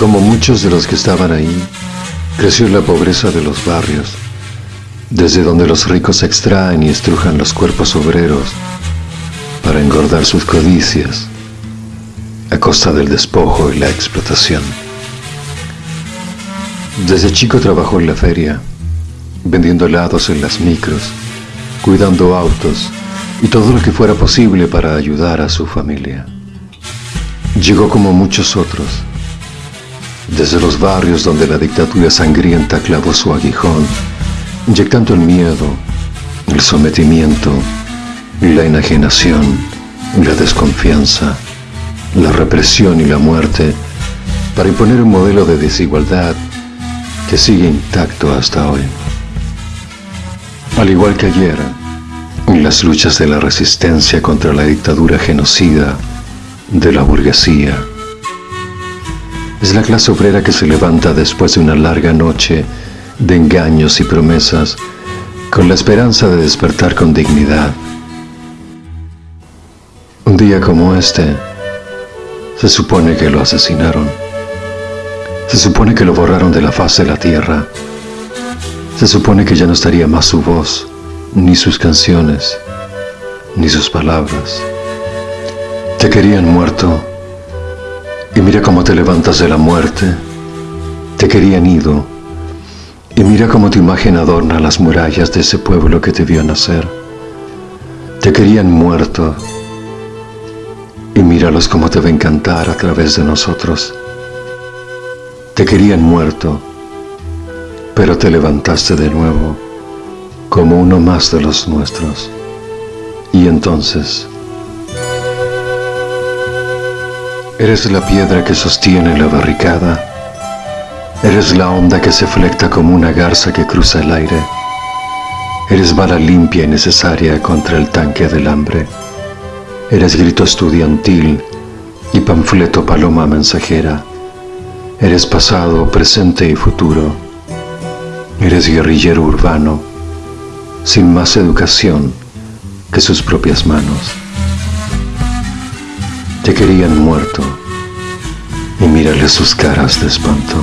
Como muchos de los que estaban ahí, creció la pobreza de los barrios, desde donde los ricos extraen y estrujan los cuerpos obreros para engordar sus codicias a costa del despojo y la explotación. Desde chico trabajó en la feria, vendiendo helados en las micros, cuidando autos y todo lo que fuera posible para ayudar a su familia. Llegó como muchos otros, desde los barrios donde la dictadura sangrienta clavó su aguijón, inyectando el miedo, el sometimiento, la enajenación, la desconfianza, la represión y la muerte para imponer un modelo de desigualdad que sigue intacto hasta hoy. Al igual que ayer, en las luchas de la resistencia contra la dictadura genocida de la burguesía, es la clase obrera que se levanta después de una larga noche de engaños y promesas con la esperanza de despertar con dignidad. Un día como este, se supone que lo asesinaron. Se supone que lo borraron de la faz de la tierra. Se supone que ya no estaría más su voz, ni sus canciones, ni sus palabras. Te querían muerto y mira cómo te levantas de la muerte. Te querían ido. Y mira cómo tu imagen adorna las murallas de ese pueblo que te vio nacer. Te querían muerto. Y míralos cómo te ven cantar a través de nosotros. Te querían muerto, pero te levantaste de nuevo como uno más de los nuestros. Y entonces Eres la piedra que sostiene la barricada. Eres la onda que se flecta como una garza que cruza el aire. Eres bala limpia y necesaria contra el tanque del hambre. Eres grito estudiantil y panfleto paloma mensajera. Eres pasado, presente y futuro. Eres guerrillero urbano, sin más educación que sus propias manos. Te querían muerto y mírale sus caras de espanto.